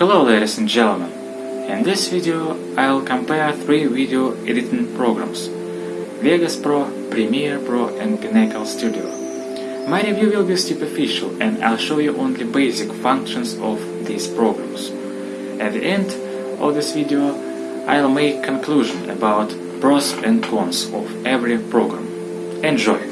Hello ladies and gentlemen. In this video I'll compare three video editing programs Vegas Pro, Premiere Pro and Pinnacle Studio. My review will be superficial and I'll show you only basic functions of these programs. At the end of this video I'll make conclusion about pros and cons of every program. Enjoy!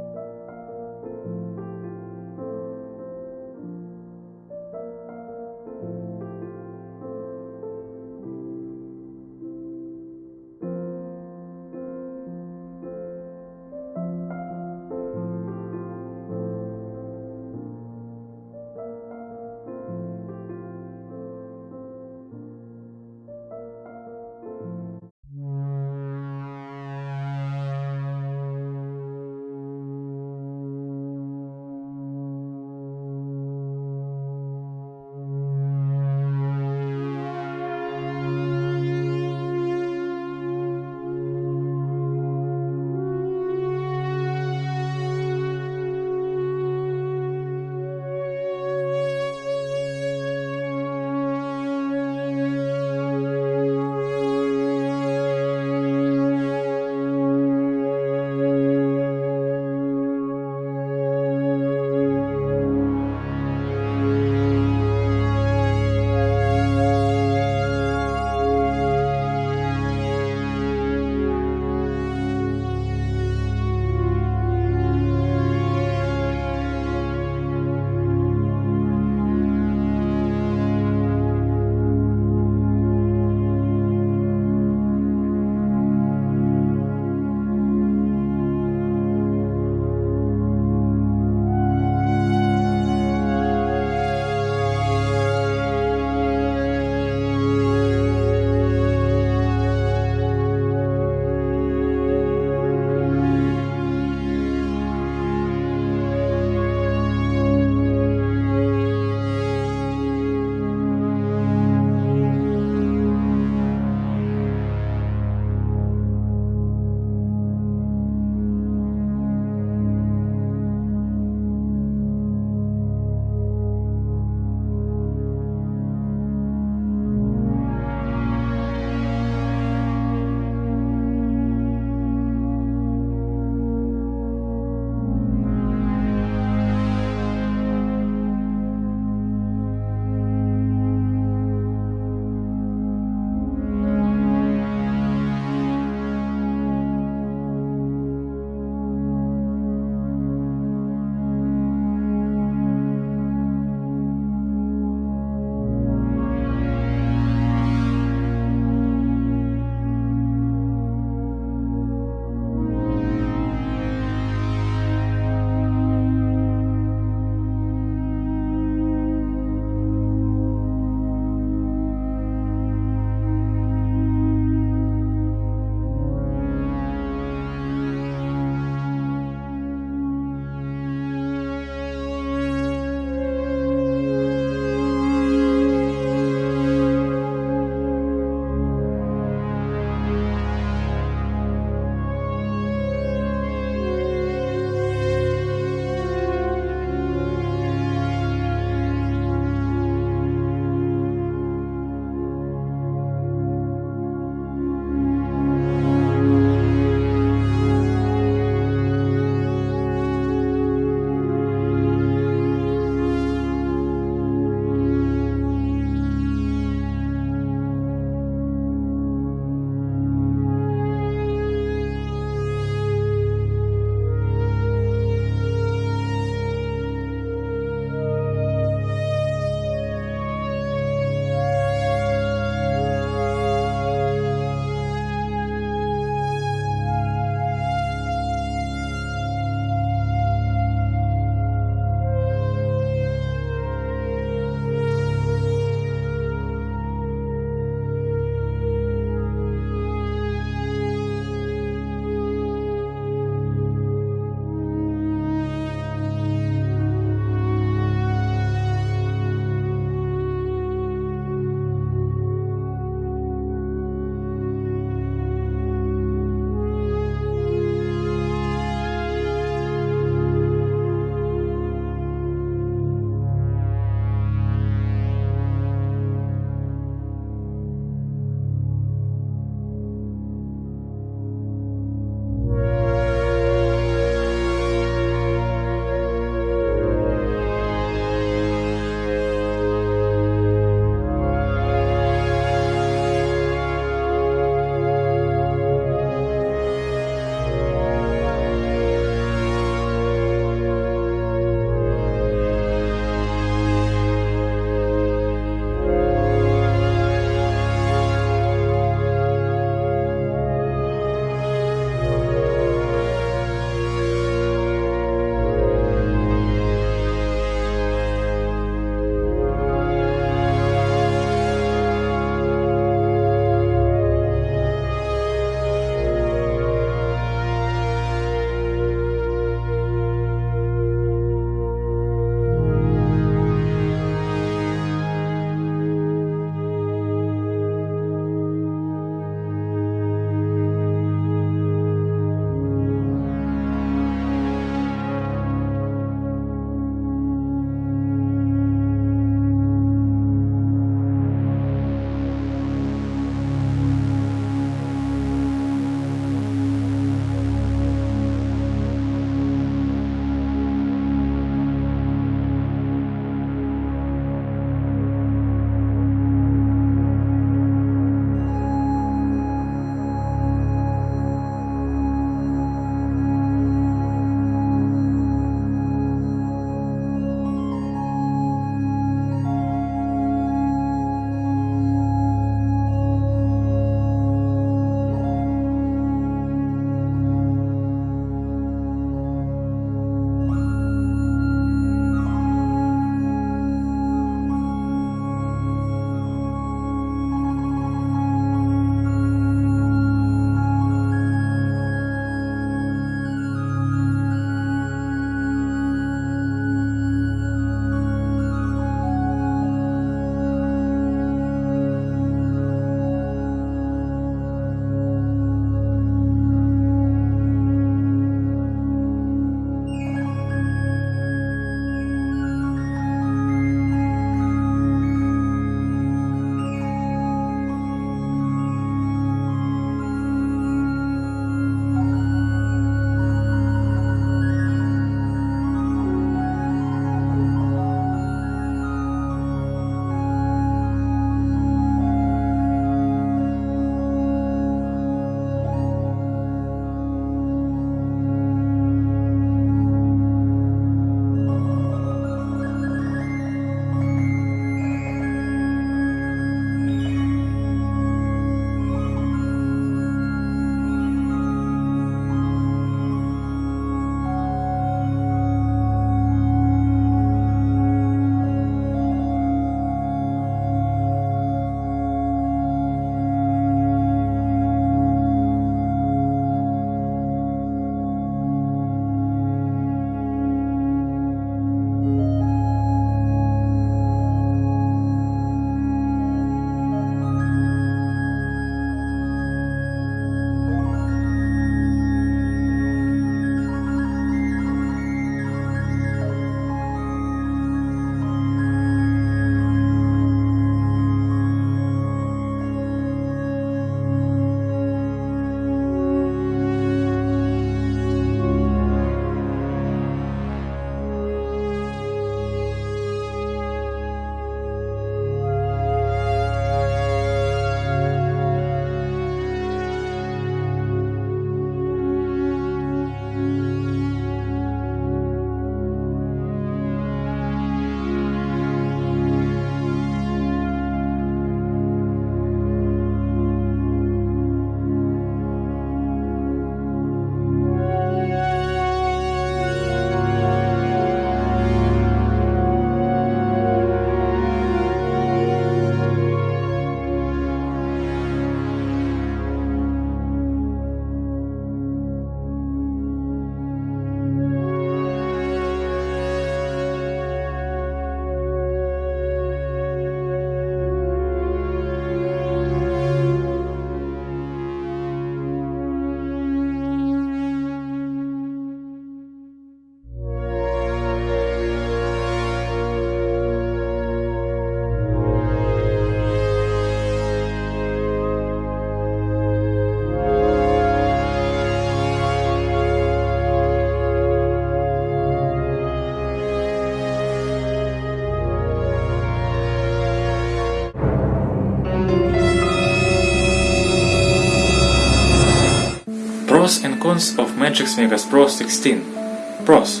Cons of Magix Vegas Pro 16. Pros.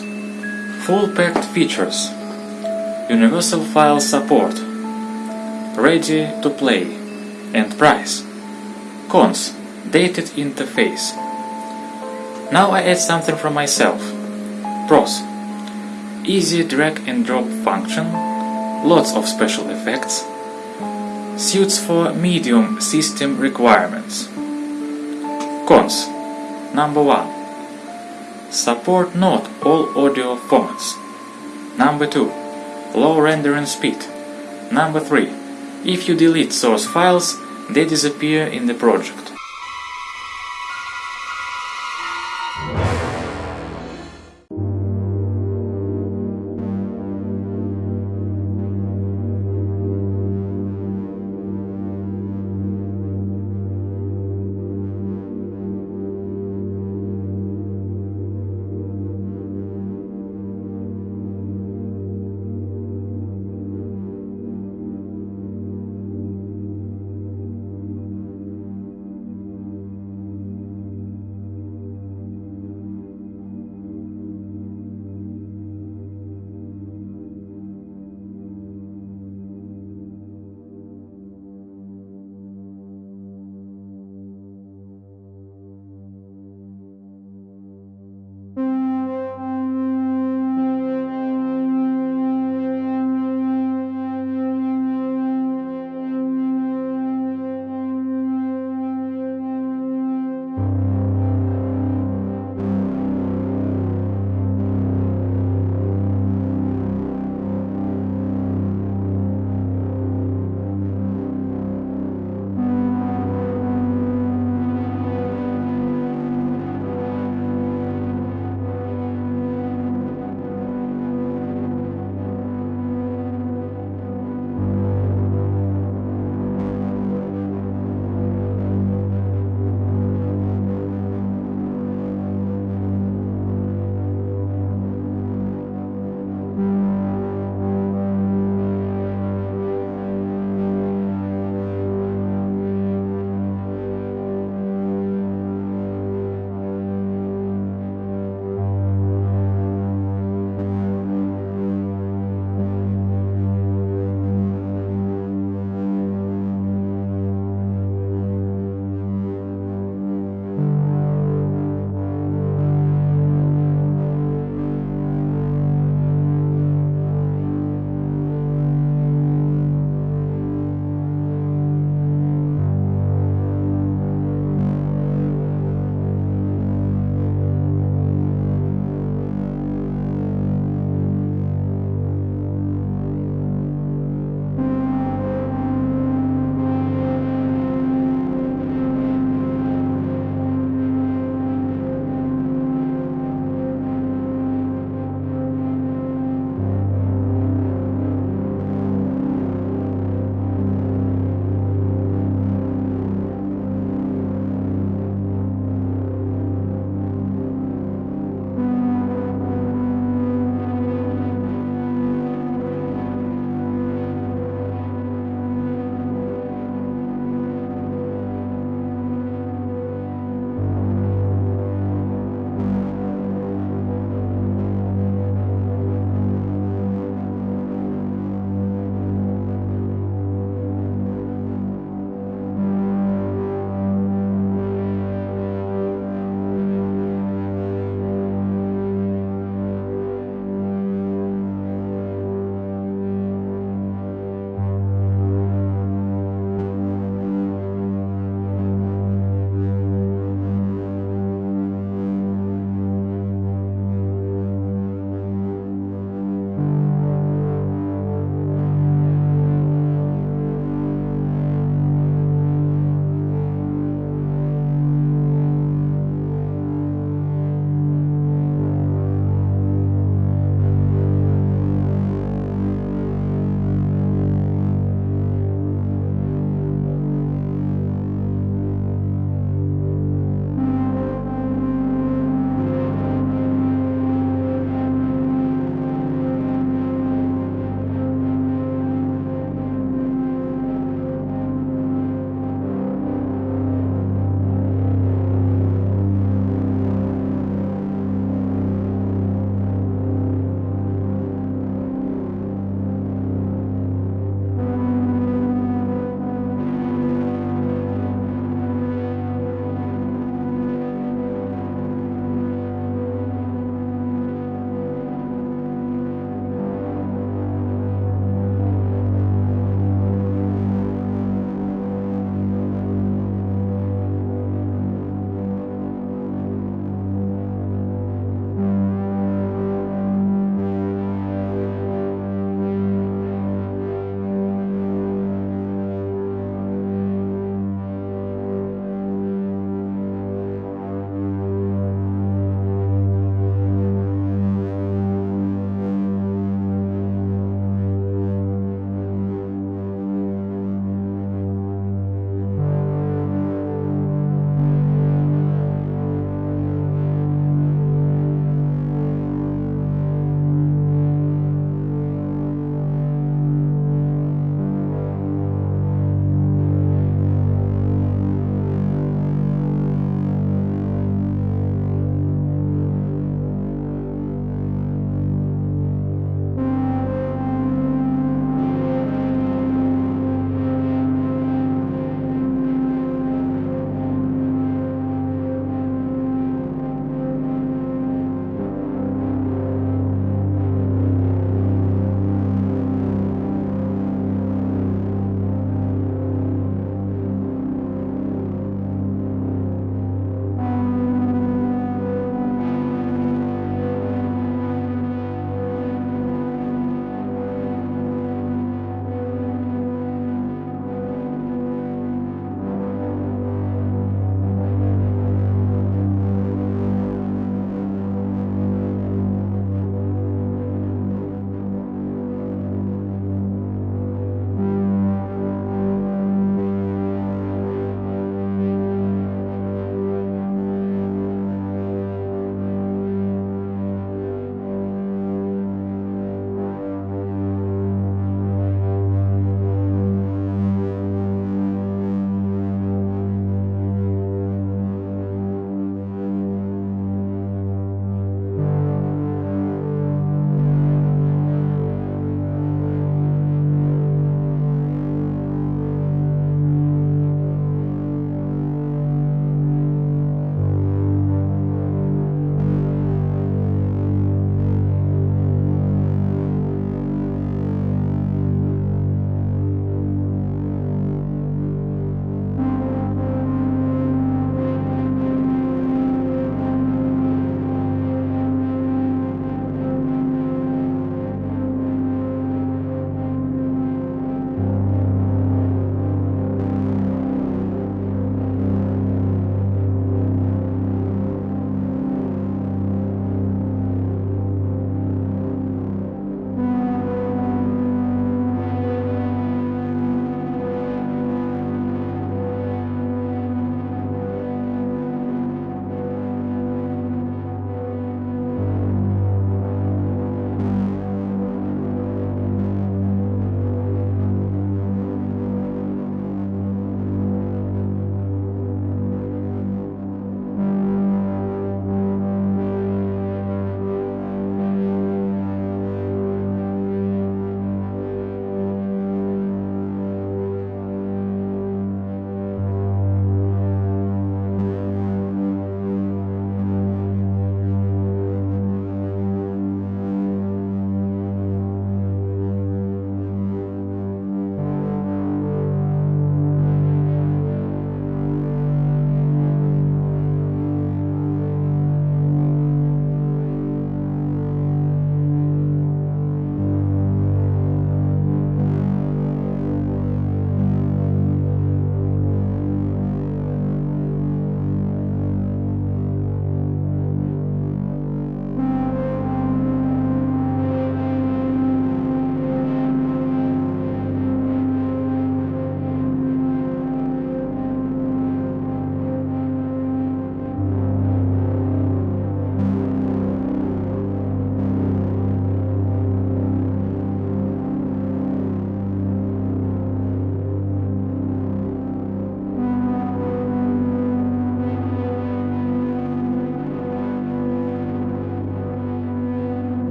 Full packed features. Universal file support. Ready to play. And price. Cons. Dated interface. Now I add something from myself. Pros. Easy drag and drop function. Lots of special effects. Suits for medium system requirements. Cons. Number 1. Support not all audio formats. Number 2. Low rendering speed. Number 3. If you delete source files, they disappear in the project.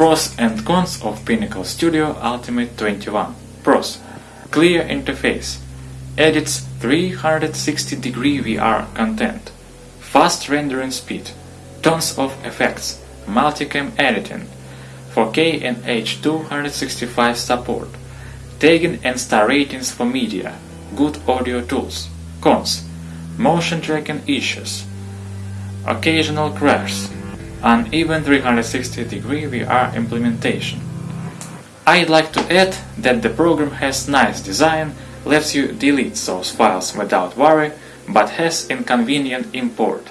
Pros and cons of Pinnacle Studio Ultimate 21. Pros. Clear interface. Edits 360 degree VR content. Fast rendering speed. Tons of effects. Multicam editing. 4K and H265 support. Tagging and star ratings for media. Good audio tools. Cons. Motion tracking issues. Occasional crashes uneven 360 degree VR implementation. I'd like to add that the program has nice design, lets you delete those files without worry, but has inconvenient import.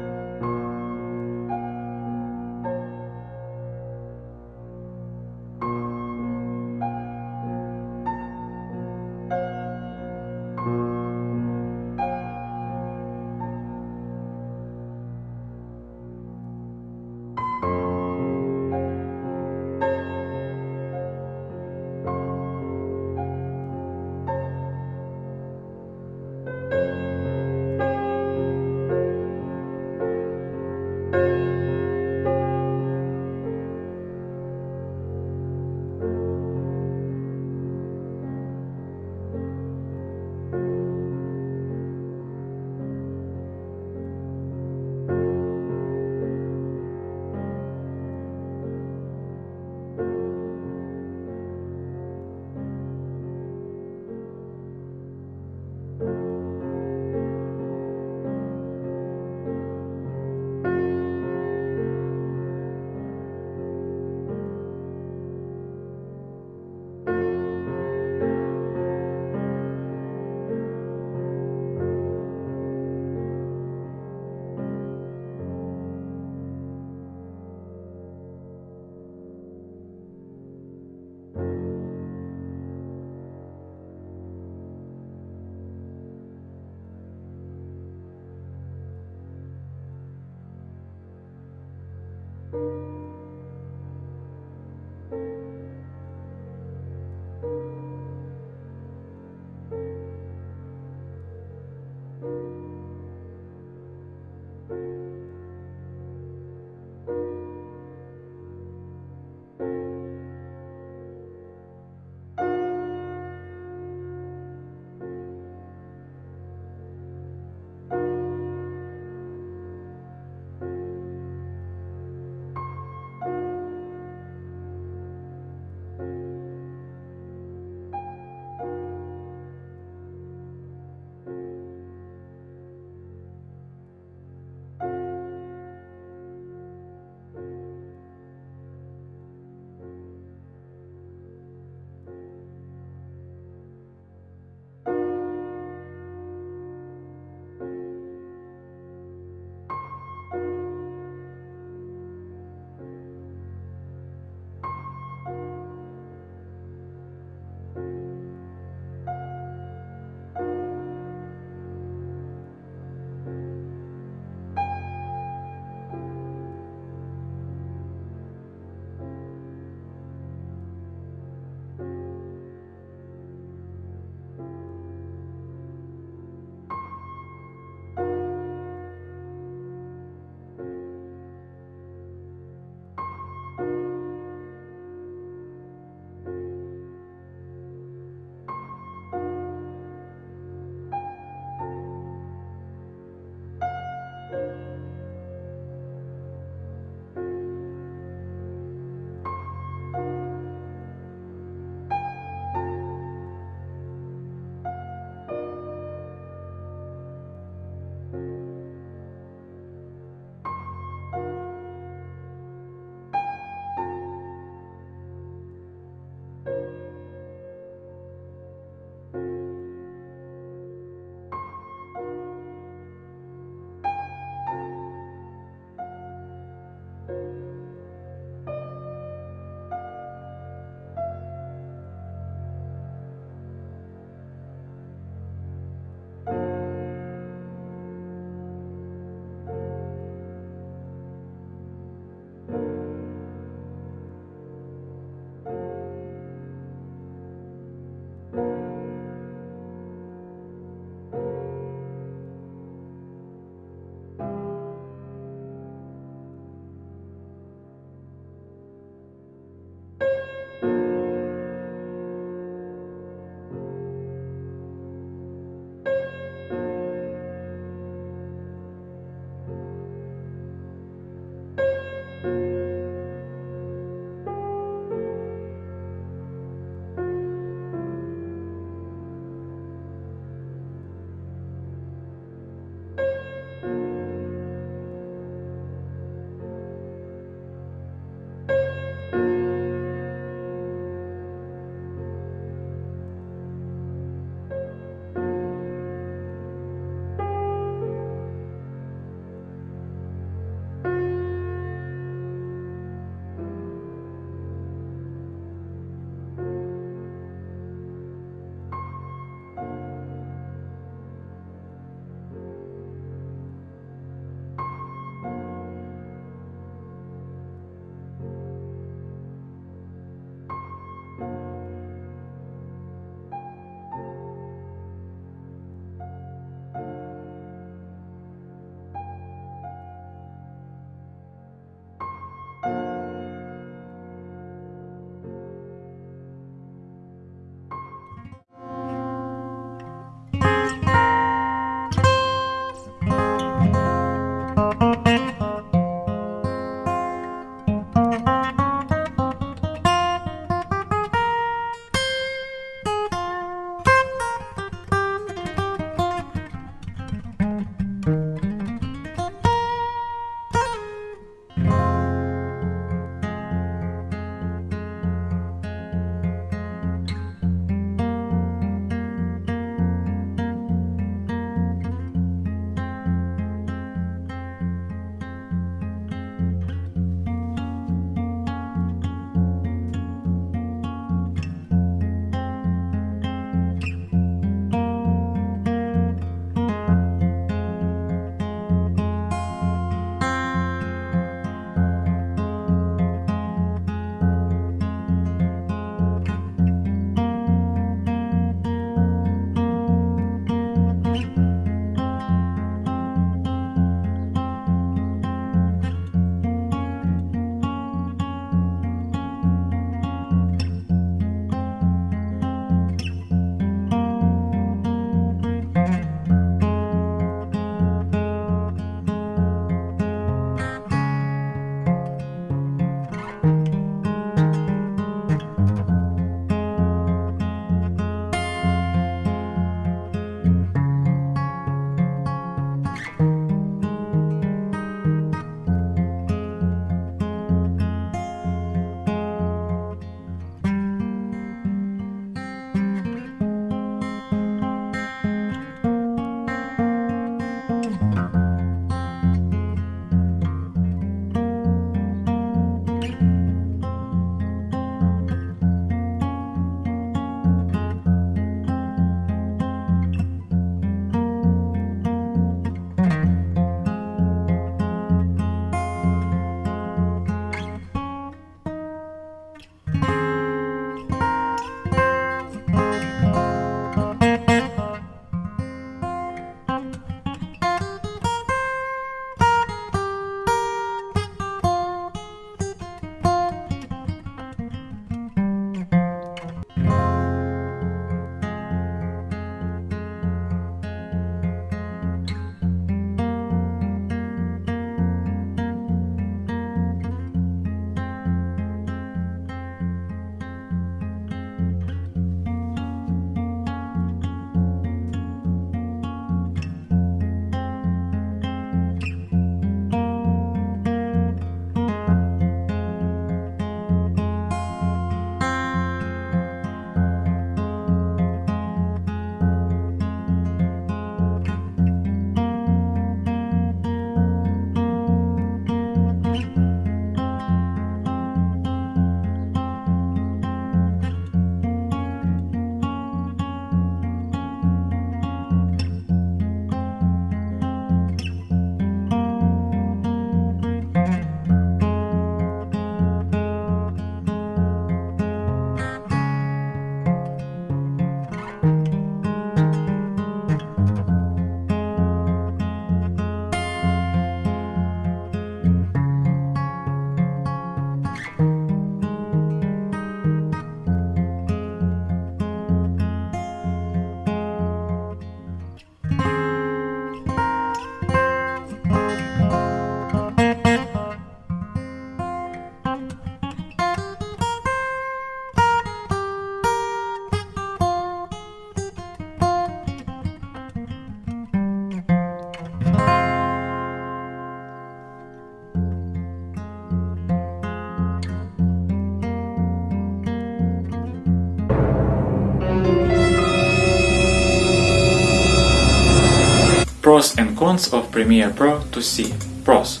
And cons of Premiere Pro to see. Pros.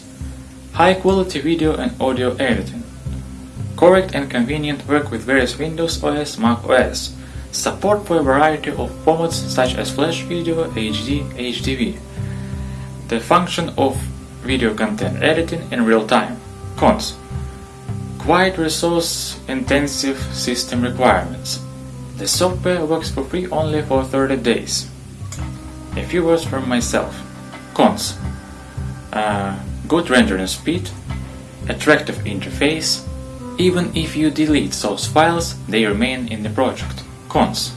High quality video and audio editing. Correct and convenient work with various Windows OS, Mac OS. Support for a variety of formats such as Flash Video, HD, HDV. The function of video content editing in real time. Cons. Quite resource intensive system requirements. The software works for free only for 30 days. A few words from myself. Cons. Uh, good rendering speed, attractive interface, even if you delete source files, they remain in the project. Cons.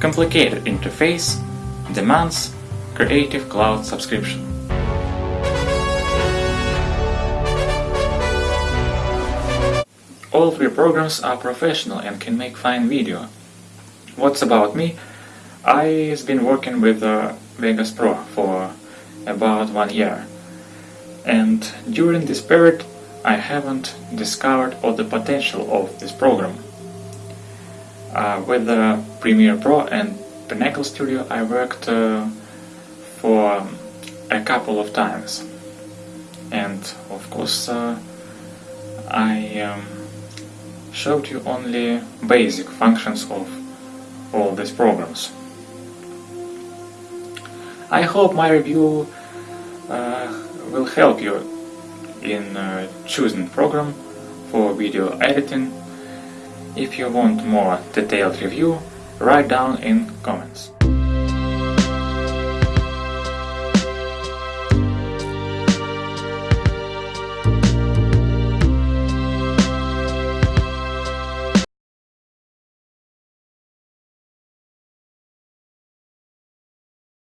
Complicated interface, demands Creative Cloud subscription. All three programs are professional and can make fine video. What's about me? I've been working with uh, Vegas Pro for about one year and during this period I haven't discovered all the potential of this program. Uh, with the Premiere Pro and Pinnacle Studio I worked uh, for a couple of times and of course uh, I um, showed you only basic functions of all these programs. I hope my review uh, will help you in uh, choosing program for video editing. If you want more detailed review, write down in comments.